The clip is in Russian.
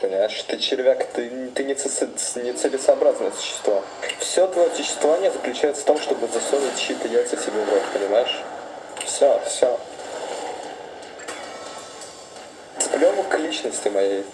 Понимаешь, ты червяк, ты, ты не, ци- не целесообразное существо. Все твое существование заключается в том, чтобы засунуть чьи-то яйца себе в рот, понимаешь? Все, все. Сплевок к личности моей.